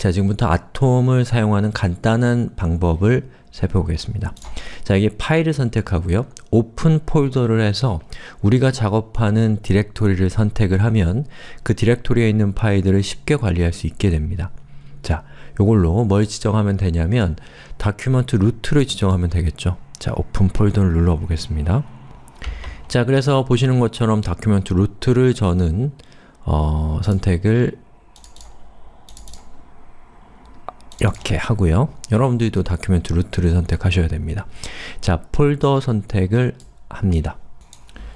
자, 지금부터 Atom을 사용하는 간단한 방법을 살펴보겠습니다. 자, 이게 파일을 선택하고요. open folder를 해서 우리가 작업하는 디렉토리를 선택을 하면 그 디렉토리에 있는 파일들을 쉽게 관리할 수 있게 됩니다. 자, 요걸로 뭘 지정하면 되냐면 document root를 지정하면 되겠죠. 자, open folder를 눌러보겠습니다. 자, 그래서 보시는 것처럼 document root를 저는 어, 선택을 이렇게 하고요. 여러분들도 document root를 선택하셔야 됩니다. 자, 폴더 선택을 합니다.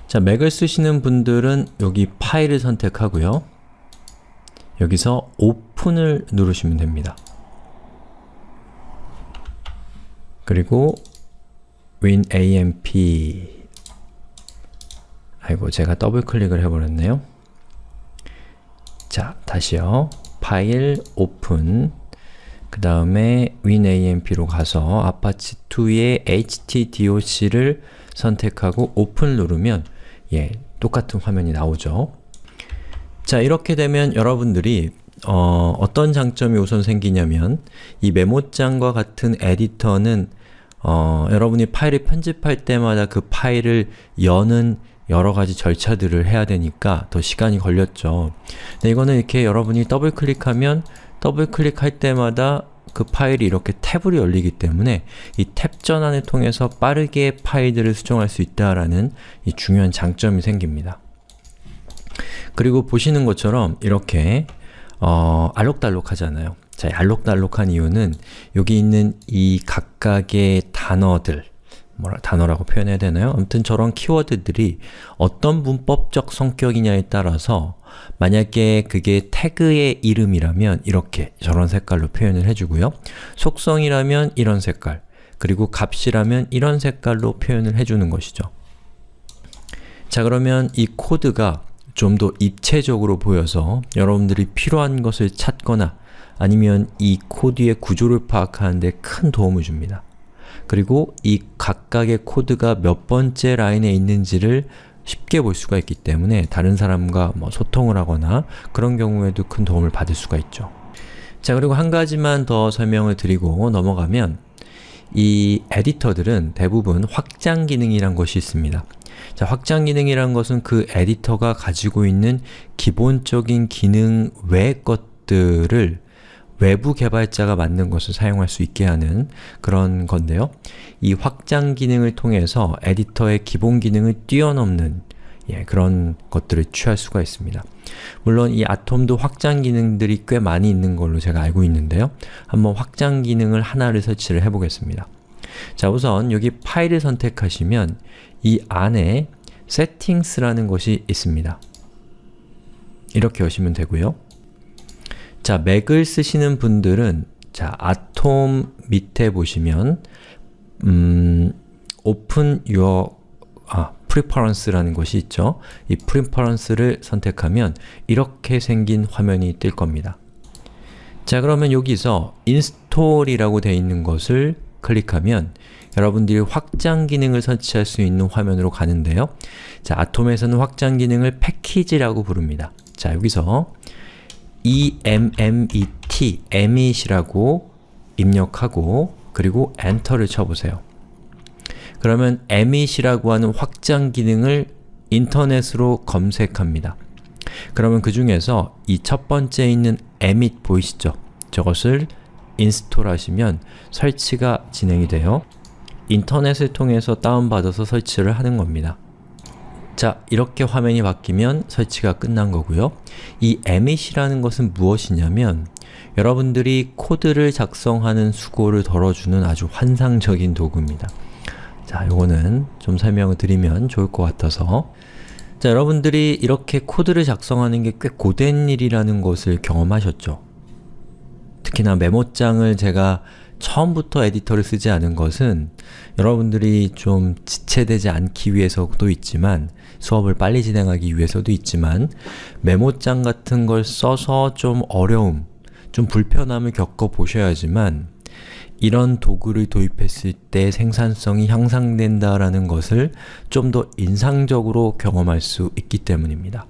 자, 맥을 쓰시는 분들은 여기 파일을 선택하고요. 여기서 open을 누르시면 됩니다. 그리고 winamp 아이고, 제가 더블 클릭을 해버렸네요. 자, 다시요. 파일, 오픈 그 다음에 winamp로 가서 apache2의 htdocs를 선택하고 오픈 누르면 예, 똑같은 화면이 나오죠. 자, 이렇게 되면 여러분들이 어, 어떤 장점이 우선 생기냐면 이 메모장과 같은 에디터는 어, 여러분이 파일을 편집할 때마다 그 파일을 여는 여러가지 절차들을 해야 되니까 더 시간이 걸렸죠. 근데 이거는 이렇게 여러분이 더블 클릭하면 더블 클릭할 때마다 그 파일이 이렇게 탭으로 열리기 때문에 이 탭 전환을 통해서 빠르게 파일들을 수정할 수 있다라는 이 중요한 장점이 생깁니다. 그리고 보시는 것처럼 이렇게 어, 알록달록 하잖아요. 자, 알록달록한 이유는 여기 있는 이 각각의 단어들 뭐라 단어라고 표현해야 되나요? 아무튼 저런 키워드들이 어떤 문법적 성격이냐에 따라서 만약에 그게 태그의 이름이라면 이렇게 저런 색깔로 표현을 해주고요. 속성이라면 이런 색깔, 그리고 값이라면 이런 색깔로 표현을 해주는 것이죠. 자 그러면 이 코드가 좀 더 입체적으로 보여서 여러분들이 필요한 것을 찾거나 아니면 이 코드의 구조를 파악하는 데 큰 도움을 줍니다. 그리고 이 각각의 코드가 몇 번째 라인에 있는지를 쉽게 볼 수가 있기 때문에 다른 사람과 뭐 소통을 하거나 그런 경우에도 큰 도움을 받을 수가 있죠. 자 그리고 한 가지만 더 설명을 드리고 넘어가면 이 에디터들은 대부분 확장 기능이란 것이 있습니다. 자, 확장 기능이란 것은 그 에디터가 가지고 있는 기본적인 기능 외의 것들을 외부 개발자가 만든 것을 사용할 수 있게 하는 그런 건데요. 이 확장 기능을 통해서 에디터의 기본 기능을 뛰어넘는 예, 그런 것들을 취할 수가 있습니다. 물론 이 아톰도 확장 기능들이 꽤 많이 있는 걸로 제가 알고 있는데요. 한번 확장 기능을 하나를 설치를 해보겠습니다. 자 우선 여기 파일을 선택하시면 이 안에 settings라는 것이 있습니다. 이렇게 여시면 되고요. 자, 맥을 쓰시는 분들은 자, 아톰 밑에 보시면 음, open your 아, preference라는 것이 있죠. 이 preference를 선택하면 이렇게 생긴 화면이 뜰 겁니다. 자, 그러면 여기서 install이라고 되어 있는 것을 클릭하면 여러분들이 확장 기능을 설치할 수 있는 화면으로 가는데요. 자, 아톰에서는 확장 기능을 패키지라고 부릅니다. 자, 여기서 emmet, emit이라고 입력하고 그리고 엔터를 쳐보세요. 그러면 emit이라고 하는 확장 기능을 인터넷으로 검색합니다. 그러면 그 중에서 이 첫 번째 있는 emit 보이시죠? 저것을 install 하시면 설치가 진행이 돼요. 인터넷을 통해서 다운받아서 설치를 하는 겁니다. 자, 이렇게 화면이 바뀌면 설치가 끝난 거고요. 이 Emmet이라는 것은 무엇이냐면 여러분들이 코드를 작성하는 수고를 덜어주는 아주 환상적인 도구입니다. 자, 요거는 좀 설명을 드리면 좋을 것 같아서 자, 여러분들이 이렇게 코드를 작성하는 게 꽤 고된 일이라는 것을 경험하셨죠? 특히나 메모장을 제가 처음부터 에디터를 쓰지 않은 것은 여러분들이 좀 지체되지 않기 위해서도 있지만 수업을 빨리 진행하기 위해서도 있지만 메모장 같은 걸 써서 좀 어려움, 좀 불편함을 겪어보셔야지만 이런 도구를 도입했을 때 생산성이 향상된다라는 것을 좀 더 인상적으로 경험할 수 있기 때문입니다.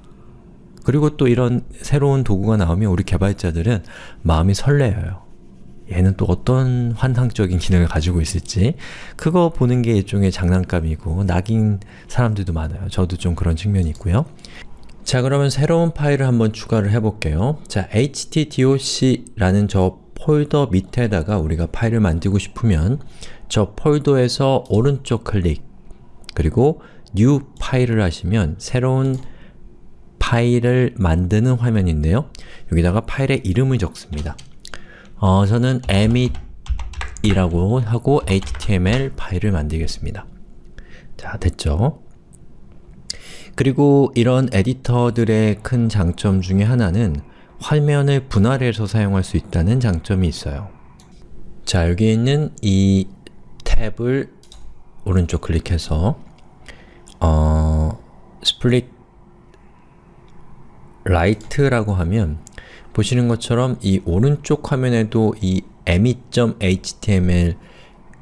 그리고 또 이런 새로운 도구가 나오면 우리 개발자들은 마음이 설레어요. 얘는 또 어떤 환상적인 기능을 가지고 있을지 그거 보는 게 일종의 장난감이고 낙인 사람들도 많아요. 저도 좀 그런 측면이 있고요. 자 그러면 새로운 파일을 한번 추가를 해볼게요. 자 htdoc라는 저 폴더 밑에다가 우리가 파일을 만들고 싶으면 저 폴더에서 오른쪽 클릭 그리고 New 파일을 하시면 새로운 파일을 만드는 화면인데요. 여기다가 파일의 이름을 적습니다. 어, 저는 emit이라고 하고 html 파일을 만들겠습니다. 자, 됐죠? 그리고 이런 에디터들의 큰 장점 중에 하나는 화면을 분할해서 사용할 수 있다는 장점이 있어요. 자, 여기 있는 이 탭을 오른쪽 클릭해서 어, Split Right라고 하면 보시는 것처럼 이 오른쪽 화면에도 이 emmet.html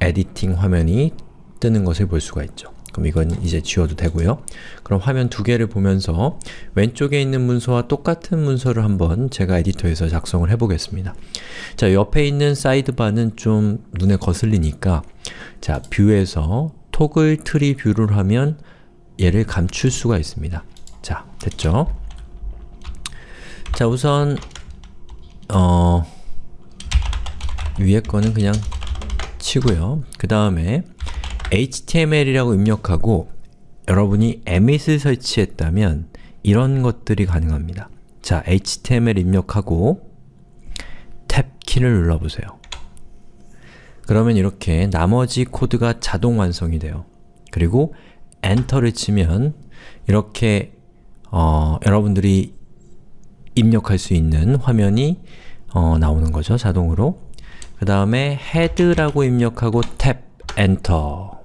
editing 화면이 뜨는 것을 볼 수가 있죠. 그럼 이건 이제 지워도 되고요. 그럼 화면 두 개를 보면서 왼쪽에 있는 문서와 똑같은 문서를 한번 제가 에디터에서 작성을 해보겠습니다. 자, 옆에 있는 sidebar는 좀 눈에 거슬리니까 자, View에서 Toggle Tree View를 하면 얘를 감출 수가 있습니다. 자, 됐죠? 자, 우선 어, 위에 거는 그냥 치고요. 그 다음에 html이라고 입력하고 여러분이 Emmet을 설치했다면 이런 것들이 가능합니다. 자, html 입력하고 탭 키를 눌러보세요. 그러면 이렇게 나머지 코드가 자동 완성이 돼요. 그리고 엔터를 치면 이렇게 어, 여러분들이 입력할 수 있는 화면이 어, 나오는 거죠, 자동으로. 그 다음에 head라고 입력하고 탭, 엔터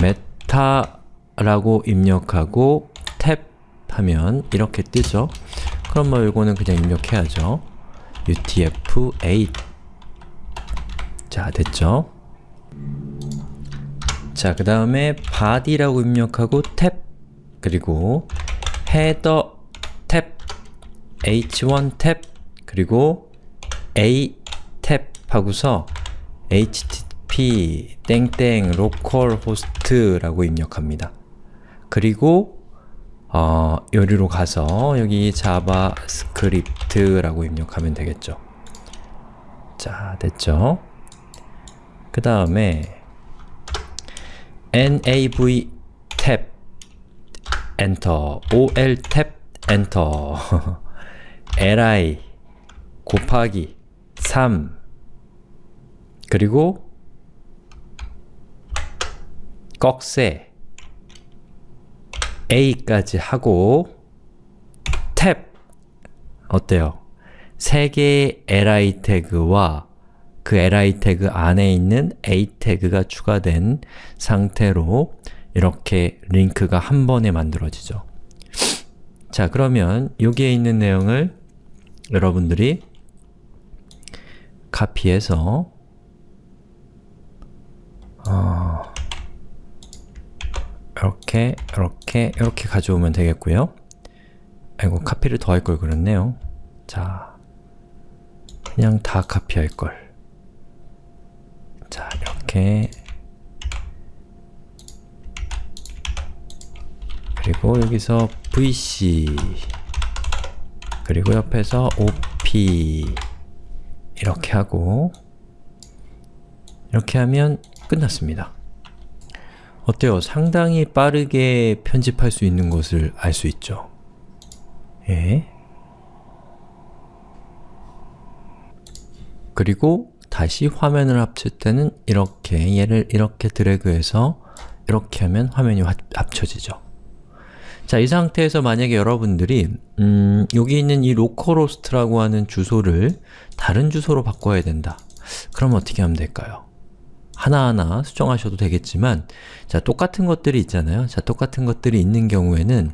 메타라고 입력하고 탭 하면 이렇게 뜨죠. 그럼 뭐 이거는 그냥 입력해야죠. utf-8 자, 됐죠? 자, 그 다음에 body라고 입력하고 탭 그리고 header 탭 h1 탭 그리고 a 탭 하고서 http 땡땡 localhost라고 입력합니다. 그리고 어, 여기로 가서 여기 JavaScript라고 입력하면 되겠죠. 자, 됐죠? 그 다음에 nav 탭 엔터 ol 탭 엔터 li 곱하기 3 그리고 꺽쇠 a까지 하고 탭 어때요? 세 개의 li 태그와 그 li 태그 안에 있는 a 태그가 추가된 상태로 이렇게 링크가 한 번에 만들어지죠. 자, 그러면 여기에 있는 내용을 여러분들이 카피해서 어, 이렇게, 이렇게, 이렇게 가져오면 되겠고요. 아이고, 카피를 더 할 걸 그랬네요. 자, 그냥 다 카피할 걸. 자, 이렇게 그리고 여기서 vc 그리고 옆에서 op 이렇게 하고 이렇게 하면 끝났습니다. 어때요? 상당히 빠르게 편집할 수 있는 것을 알 수 있죠. 예. 그리고 다시 화면을 합칠 때는 이렇게 얘를 이렇게 드래그해서 이렇게 하면 화면이 합쳐지죠. 자, 이 상태에서 만약에 여러분들이 음, 여기 있는 이 localhost라고 하는 주소를 다른 주소로 바꿔야 된다. 그럼 어떻게 하면 될까요? 하나하나 수정하셔도 되겠지만 자, 똑같은 것들이 있잖아요. 자, 똑같은 것들이 있는 경우에는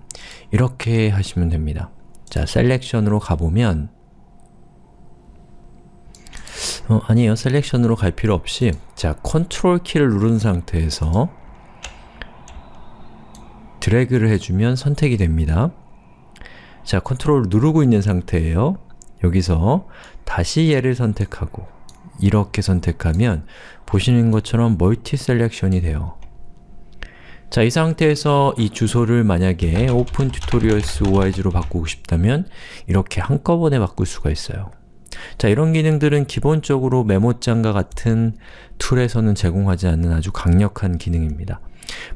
이렇게 하시면 됩니다. 자, Selection으로 가보면 어, 아니에요. Selection으로 갈 필요 없이 자, 컨트롤 키를 누른 상태에서 드래그를 해주면 선택이 됩니다. 자, 컨트롤 누르고 있는 상태예요. 여기서 다시 얘를 선택하고 이렇게 선택하면 보시는 것처럼 multi selection이 돼요. 자, 이 상태에서 이 주소를 만약에 open tutorials org로 바꾸고 싶다면 이렇게 한꺼번에 바꿀 수가 있어요. 자, 이런 기능들은 기본적으로 메모장과 같은 툴에서는 제공하지 않는 아주 강력한 기능입니다.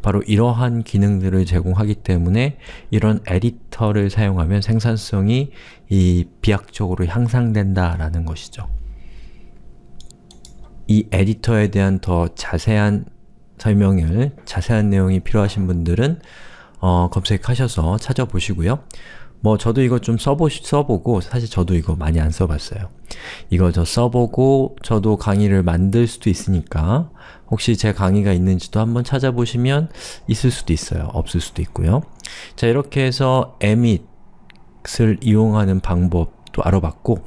바로 이러한 기능들을 제공하기 때문에 이런 에디터를 사용하면 생산성이 이 비약적으로 향상된다 라는 것이죠. 이 에디터에 대한 더 자세한 설명을, 자세한 내용이 필요하신 분들은 어, 검색하셔서 찾아보시고요. 뭐 저도 이거 좀 써보, 써보고 사실 저도 이거 많이 안 써봤어요. 이거 저 써보고 저도 강의를 만들 수도 있으니까 혹시 제 강의가 있는지도 한번 찾아보시면 있을 수도 있어요. 없을 수도 있고요. 자 이렇게 해서 emit을 이용하는 방법도 알아봤고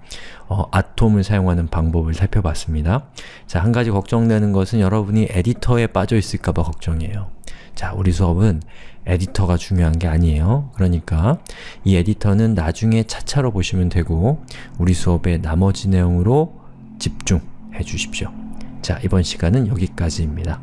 어, 아톰을 사용하는 방법을 살펴봤습니다. 자, 한 가지 걱정되는 것은 여러분이 에디터에 빠져 있을까봐 걱정이에요. 자, 우리 수업은 에디터가 중요한 게 아니에요. 그러니까 이 에디터는 나중에 차차로 보시면 되고 우리 수업의 나머지 내용으로 집중해 주십시오. 자, 이번 시간은 여기까지입니다.